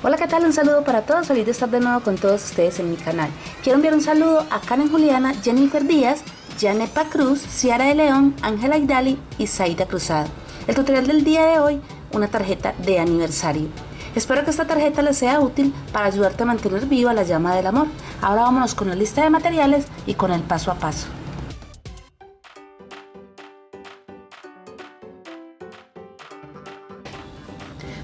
Hola, ¿qué tal? Un saludo para todos, feliz de estar de nuevo con todos ustedes en mi canal. Quiero enviar un saludo a Karen Juliana, Jennifer Díaz, Janepa Cruz, Ciara de León, Ángela Idali y Saida Cruzado. El tutorial del día de hoy, una tarjeta de aniversario. Espero que esta tarjeta les sea útil para ayudarte a mantener viva la llama del amor. Ahora vámonos con la lista de materiales y con el paso a paso.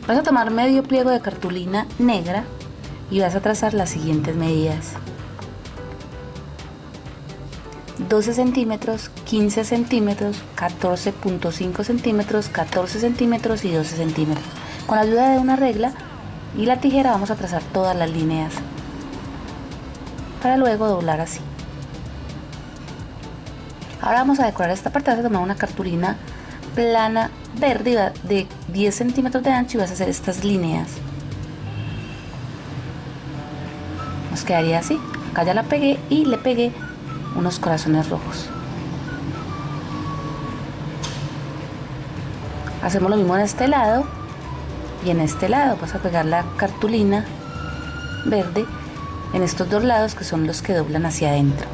Vas a tomar medio pliego de cartulina negra y vas a trazar las siguientes medidas. 12 centímetros, 15 centímetros, 14.5 centímetros, 14 centímetros y 12 centímetros. Con la ayuda de una regla y la tijera vamos a trazar todas las líneas para luego doblar así. Ahora vamos a decorar esta parte, vas a tomar una cartulina plana verde de 10 centímetros de ancho y vas a hacer estas líneas. Nos quedaría así. Acá ya la pegué y le pegué unos corazones rojos. Hacemos lo mismo en este lado y en este lado vas a pegar la cartulina verde en estos dos lados que son los que doblan hacia adentro.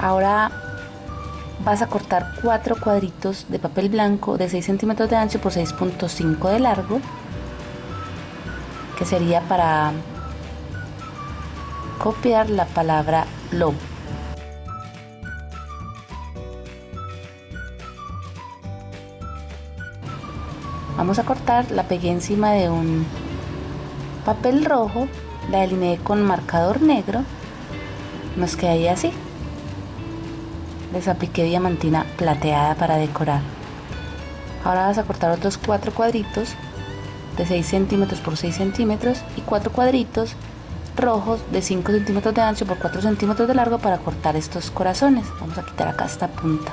Ahora vas a cortar cuatro cuadritos de papel blanco de 6 centímetros de ancho por 6.5 de largo que sería para copiar la palabra love vamos a cortar la pegué encima de un papel rojo la delineé con marcador negro nos quedaría así les apliqué diamantina plateada para decorar. Ahora vas a cortar otros cuatro cuadritos de 6 centímetros por 6 centímetros y cuatro cuadritos rojos de 5 centímetros de ancho por 4 centímetros de largo para cortar estos corazones. Vamos a quitar acá esta punta.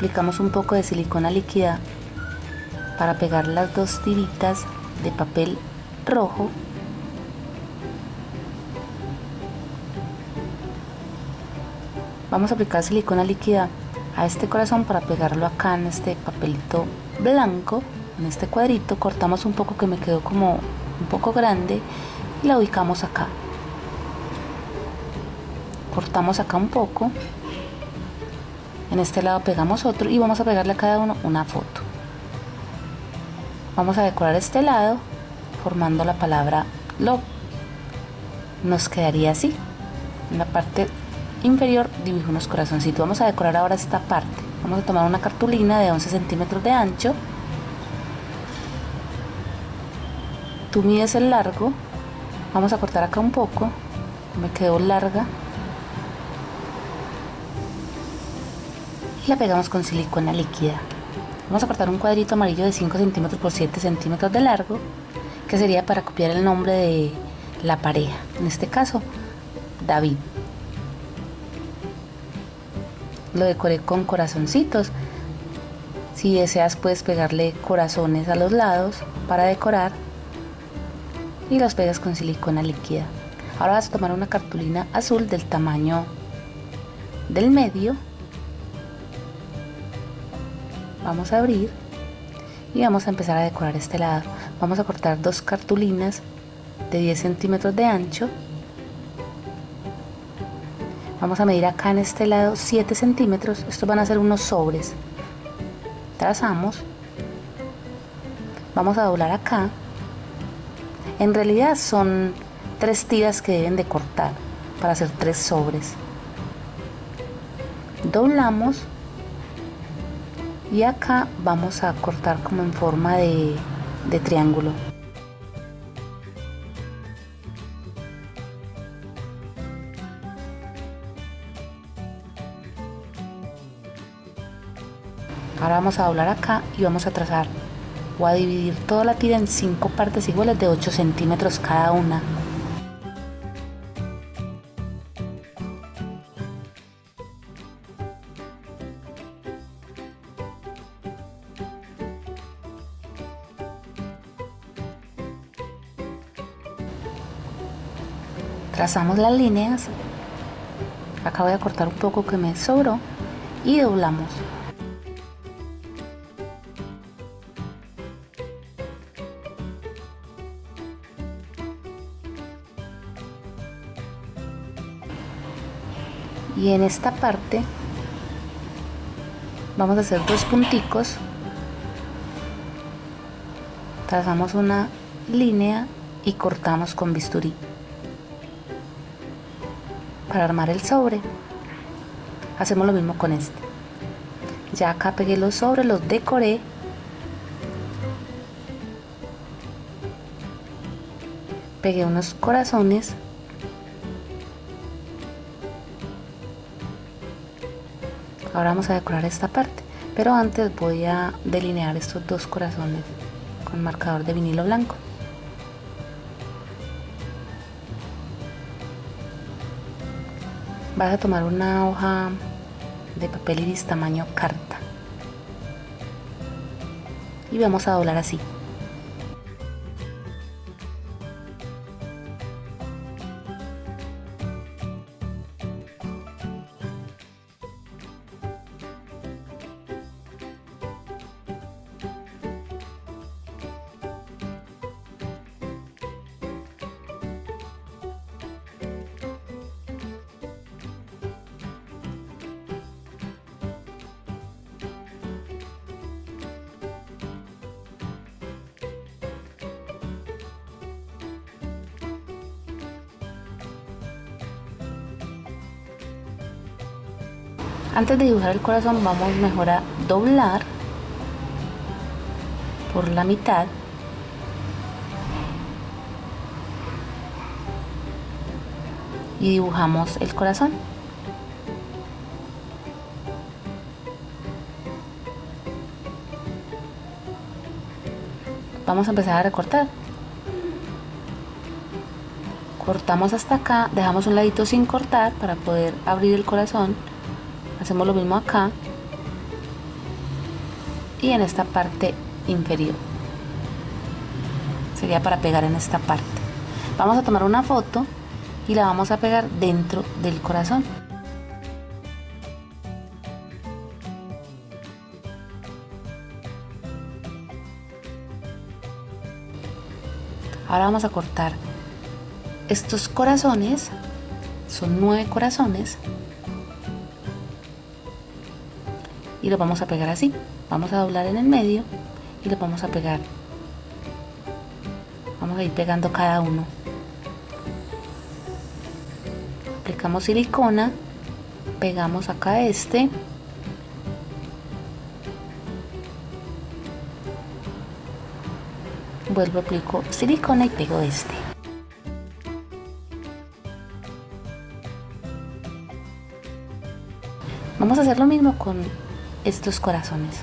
Aplicamos un poco de silicona líquida para pegar las dos tiritas de papel rojo. Vamos a aplicar silicona líquida a este corazón para pegarlo acá en este papelito blanco en este cuadrito. Cortamos un poco que me quedó como un poco grande y la ubicamos acá. Cortamos acá un poco en este lado pegamos otro y vamos a pegarle a cada uno una foto. Vamos a decorar este lado formando la palabra love nos quedaría así. En la parte inferior dibujo unos corazoncitos. Vamos a decorar ahora esta parte. Vamos a tomar una cartulina de 11 centímetros de ancho. Tú mides el largo. Vamos a cortar acá un poco. Me quedó larga la pegamos con silicona líquida. Vamos a cortar un cuadrito amarillo de 5 centímetros por 7 centímetros de largo, que sería para copiar el nombre de la pareja, en este caso David. Lo decoré con corazoncitos. Si deseas puedes pegarle corazones a los lados para decorar y los pegas con silicona líquida. Ahora vas a tomar una cartulina azul del tamaño del medio vamos a abrir y vamos a empezar a decorar este lado. Vamos a cortar dos cartulinas de 10 centímetros de ancho. Vamos a medir acá en este lado 7 centímetros. Estos van a ser unos sobres. Trazamos. Vamos a doblar acá. En realidad son tres tiras que deben de cortar para hacer tres sobres. Doblamos y acá vamos a cortar como en forma de, de triángulo. Ahora vamos a doblar acá y vamos a trazar. O a dividir toda la tira en 5 partes iguales de 8 centímetros cada una. Trazamos las líneas. Acá voy a cortar un poco que me sobró y doblamos. Y en esta parte vamos a hacer dos punticos. Trazamos una línea y cortamos con bisturí para armar el sobre. Hacemos lo mismo con este. Ya acá pegué los sobres los decoré. Pegué unos corazones. Ahora vamos a decorar esta parte. Pero antes voy a delinear estos dos corazones con marcador de vinilo blanco vas a tomar una hoja de papel iris tamaño carta. Y vamos a doblar así antes de dibujar el corazón vamos mejor a doblar por la mitad. Y dibujamos el corazón. Vamos a empezar a recortar. Cortamos hasta acá dejamos un ladito sin cortar para poder abrir el corazón hacemos lo mismo acá y en esta parte inferior. Sería para pegar en esta parte. Vamos a tomar una foto y la vamos a pegar dentro del corazón. Ahora vamos a cortar. Estos corazones son nueve corazones y lo vamos a pegar así. Vamos a doblar en el medio y lo vamos a pegar. Vamos a ir pegando cada uno. Aplicamos silicona pegamos acá este. Vuelvo aplico silicona y pego este. Vamos a hacer lo mismo con estos corazones.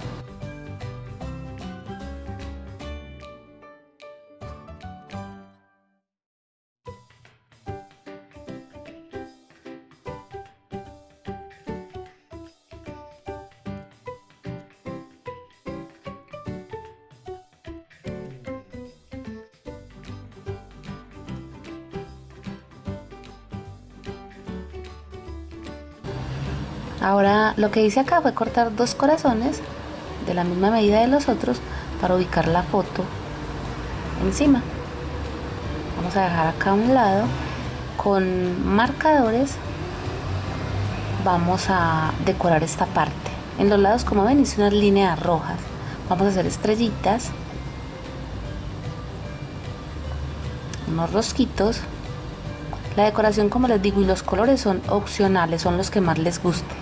Ahora lo que hice acá fue cortar dos corazones de la misma medida de los otros para ubicar la foto encima. Vamos a dejar acá a un lado con marcadores vamos a decorar esta parte. En los lados como ven hice unas líneas rojas. Vamos a hacer estrellitas, unos rosquitos. La decoración como les digo y los colores son opcionales, son los que más les guste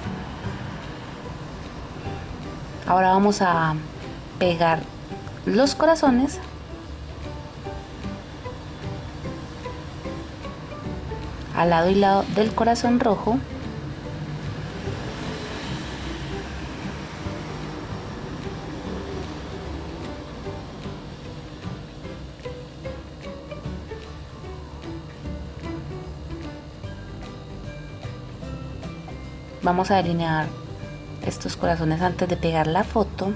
ahora vamos a pegar los corazones. Al lado y lado del corazón rojo. Vamos a delinear estos corazones antes de pegar la foto.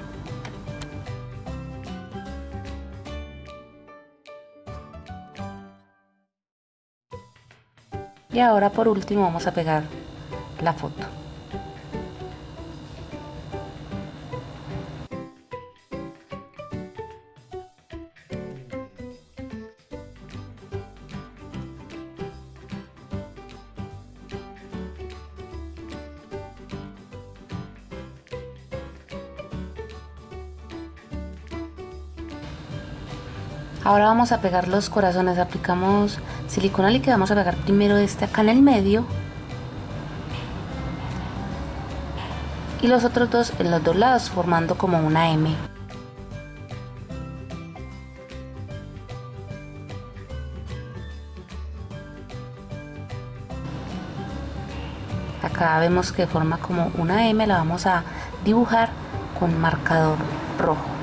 Y ahora por último vamos a pegar la foto Ahora vamos a pegar los corazones, aplicamos silicona líquida, vamos a pegar primero este acá en el medio y los otros dos en los dos lados formando como una M. Acá vemos que forma como una M, la vamos a dibujar con marcador rojo.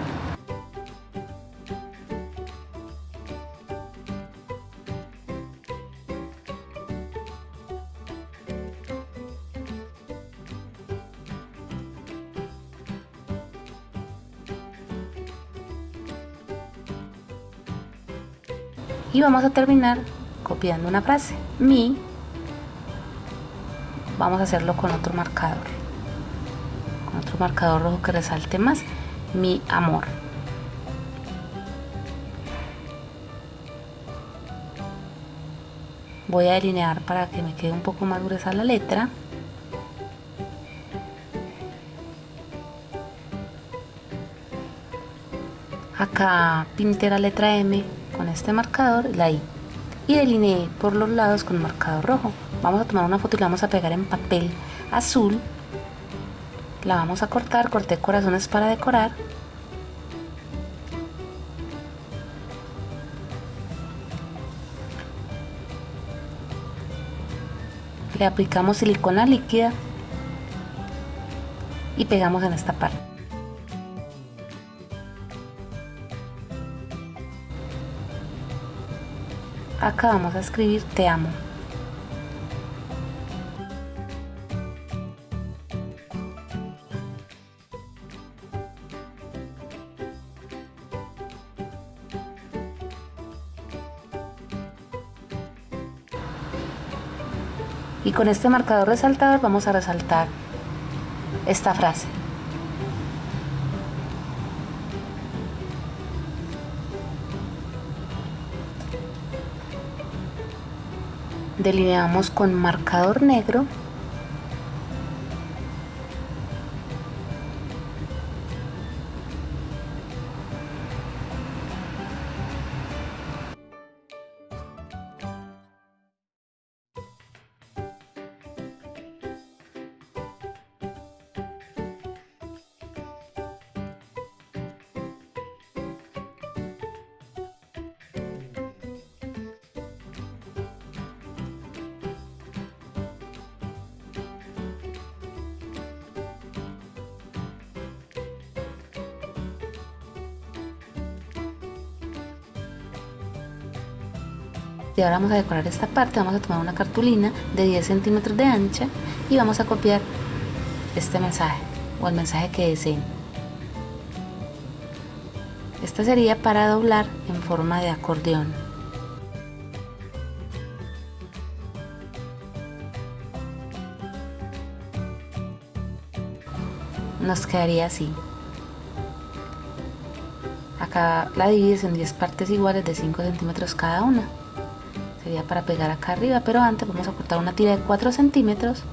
Y vamos a terminar copiando una frase. Mi vamos a hacerlo con otro marcador. Con otro marcador rojo que resalte más. Mi amor. Voy a delinear para que me quede un poco más gruesa la letra. Acá pinté la letra M este marcador la I. Y delineé por los lados con marcador rojo. Vamos a tomar una foto y la vamos a pegar en papel azul. La vamos a cortar, corté corazones para decorar. Le aplicamos silicona líquida y pegamos en esta parte acá vamos a escribir te amo. Y con este marcador resaltador vamos a resaltar esta frase delineamos con marcador negro y ahora vamos a decorar esta parte vamos a tomar una cartulina de 10 centímetros de ancha y vamos a copiar este mensaje o el mensaje que deseen esta sería para doblar en forma de acordeón. Nos quedaría así. Acá la divides en 10 partes iguales de 5 centímetros cada una sería para pegar acá arriba pero antes vamos a cortar una tira de 4 centímetros.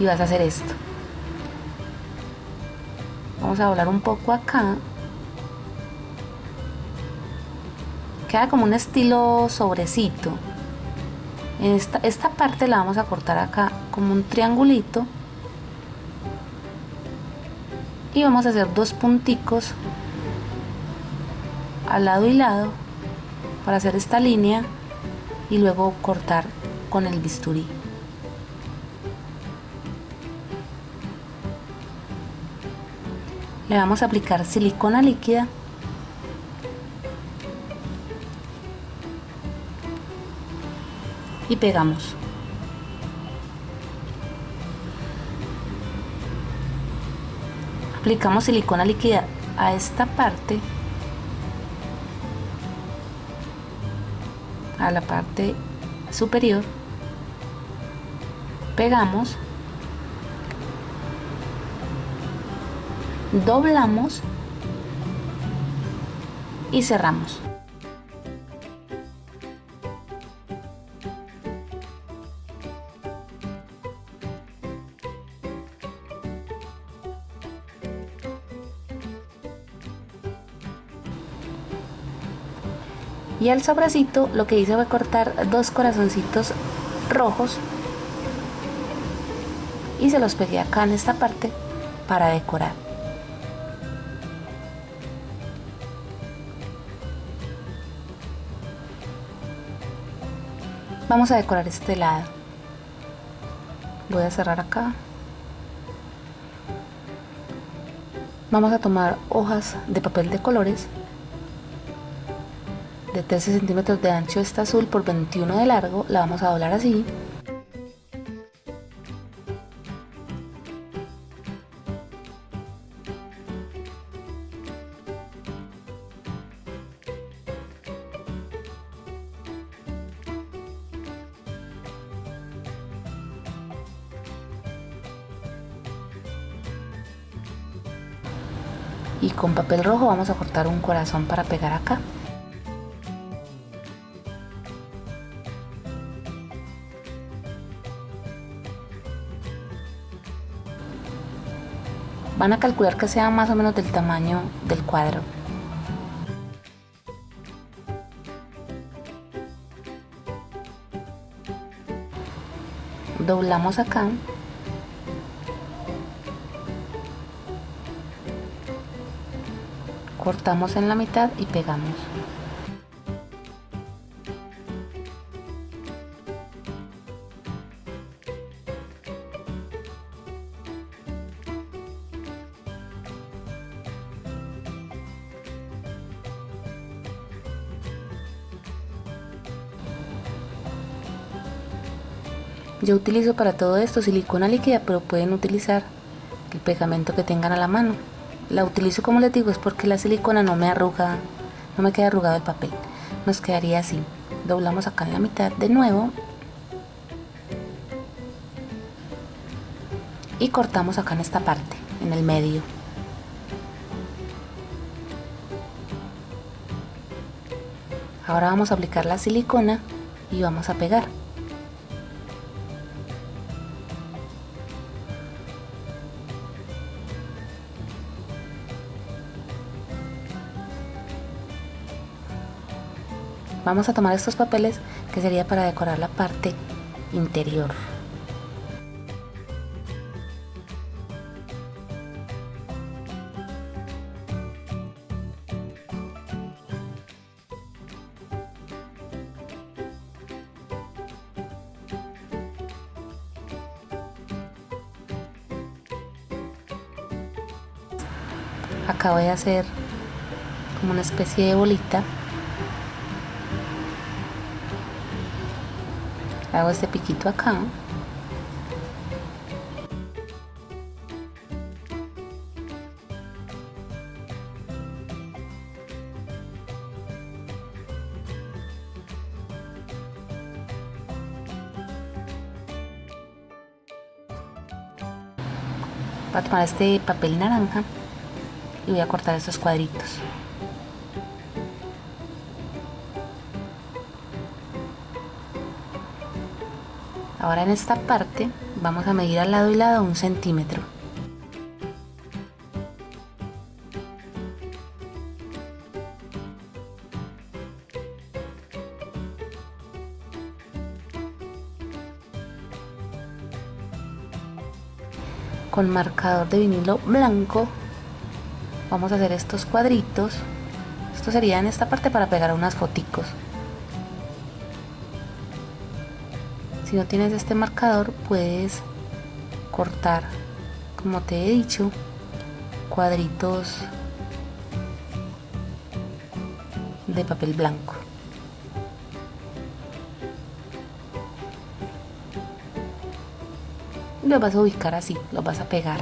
Y vas a hacer esto. Vamos a doblar un poco acá. Queda como un estilo sobrecito esta, parte la vamos a cortar acá como un triangulito. Y vamos a hacer dos punticos al lado y lado para hacer esta línea y luego cortar con el bisturí. Le vamos a aplicar silicona líquida y pegamos. Aplicamos silicona líquida a esta parte a la parte superior. Pegamos. Doblamos y cerramos y al sobrecito lo que hice fue cortar dos corazoncitos rojos y se los pegué acá en esta parte para decorar. Vamos a decorar este lado. Voy a cerrar acá. Vamos a tomar hojas de papel de colores de 13 centímetros de ancho esta azul por 21 de largo la vamos a doblar así. Y con papel rojo vamos a cortar un corazón para pegar acá van a calcular que sea más o menos del tamaño del cuadro. Doblamos acá. Cortamos en la mitad y pegamos Yo utilizo para todo esto silicona líquida, pero pueden utilizar el pegamento que tengan a la mano. La utilizo como les digo es porque la silicona no me arruga, no me queda arrugado el papel. Nos quedaría así. Doblamos acá en la mitad de nuevo. Y cortamos acá en esta parte, en el medio. Ahora vamos a aplicar la silicona y vamos a pegar. Vamos a tomar estos papeles que sería para decorar la parte interior. Acá voy a hacer como una especie de bolita hago este piquito acá. Voy a tomar este papel naranja y voy a cortar estos cuadritos Ahora en esta parte vamos a medir al lado y lado un centímetro. Con marcador de vinilo blanco vamos a hacer estos cuadritos. Esto sería en esta parte para pegar unas foticos. Si no tienes este marcador puedes cortar como te he dicho cuadritos de papel blanco. Los vas a ubicar así, los vas a pegar.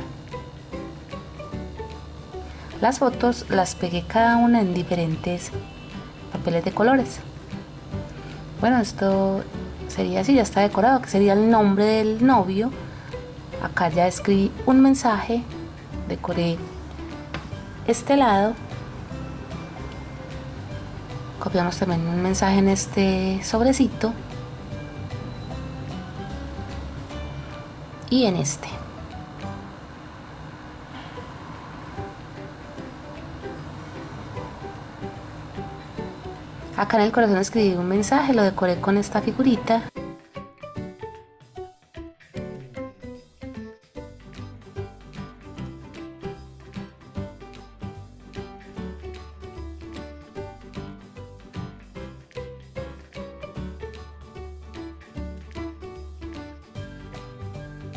Las fotos las pegué cada una en diferentes papeles de colores. Bueno, esto sería así, ya está decorado, que sería el nombre del novio. Acá ya escribí un mensaje, decoré este lado. Copiamos también un mensaje en este sobrecito. Y en este. Acá en el corazón escribí un mensaje, lo decoré con esta figurita.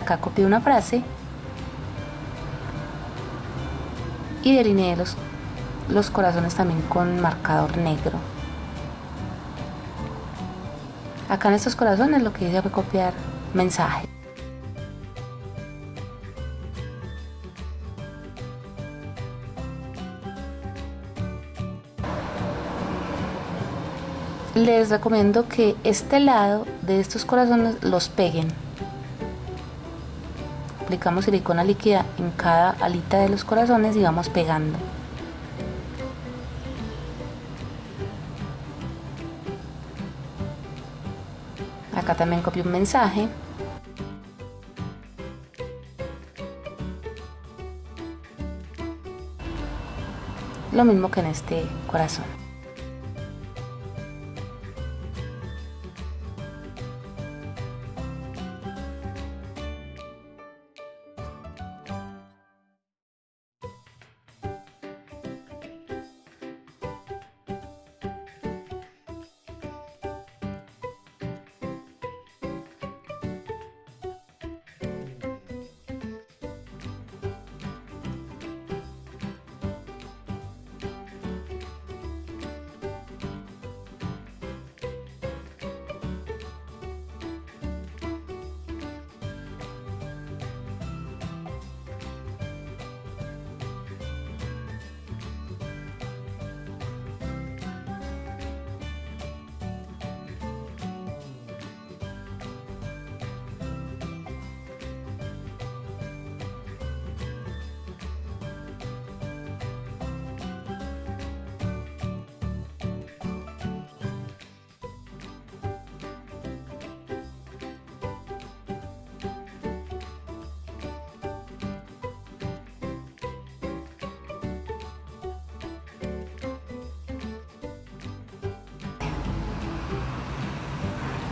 Acá copié una frase y delineé los, los corazones también con marcador negro. Acá en estos corazones lo que hice fue copiar mensaje. Les recomiendo que este lado de estos corazones los peguen. Aplicamos silicona líquida en cada alita de los corazones y vamos pegando. También copio un mensaje. Lo mismo que en este corazón.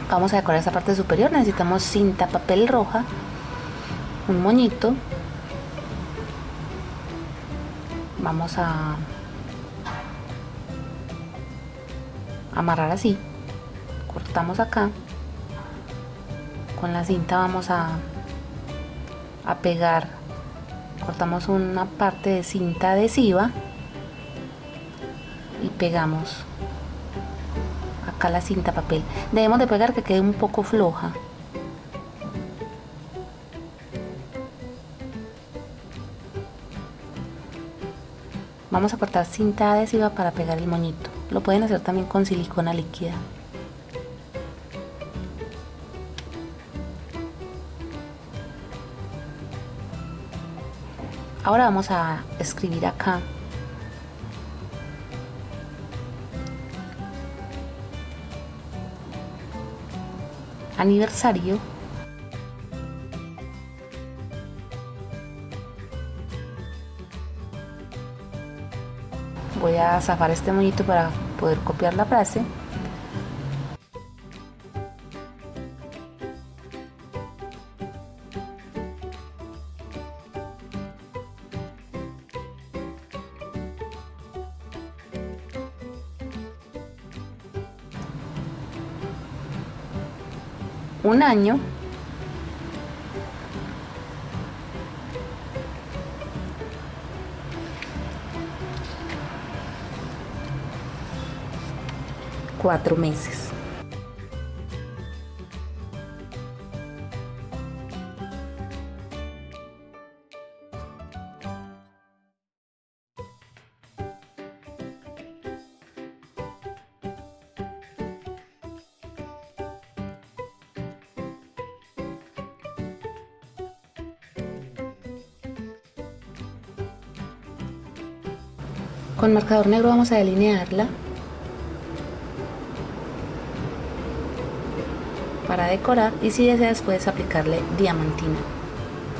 Vamos a decorar esta parte superior. Necesitamos cinta papel roja un moñito. Vamos a amarrar así. Cortamos acá. Con la cinta vamos a a pegar. Cortamos una parte de cinta adhesiva y pegamos acá la cinta papel. Debemos de pegar que quede un poco floja. Vamos a cortar cinta adhesiva para pegar el moñito. Lo pueden hacer también con silicona líquida. Ahora vamos a escribir acá aniversario. Voy a zafar este moñito para poder copiar la frase un año cuatro meses. Con marcador negro vamos a delinearla para decorar y si deseas puedes aplicarle diamantina,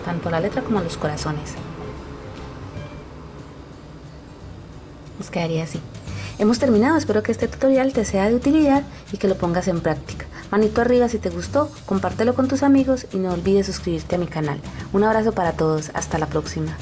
tanto a la letra como a los corazones. Nos quedaría así. Hemos terminado, espero que este tutorial te sea de utilidad y que lo pongas en práctica. Manito arriba si te gustó, compártelo con tus amigos y no olvides suscribirte a mi canal. Un abrazo para todos, hasta la próxima.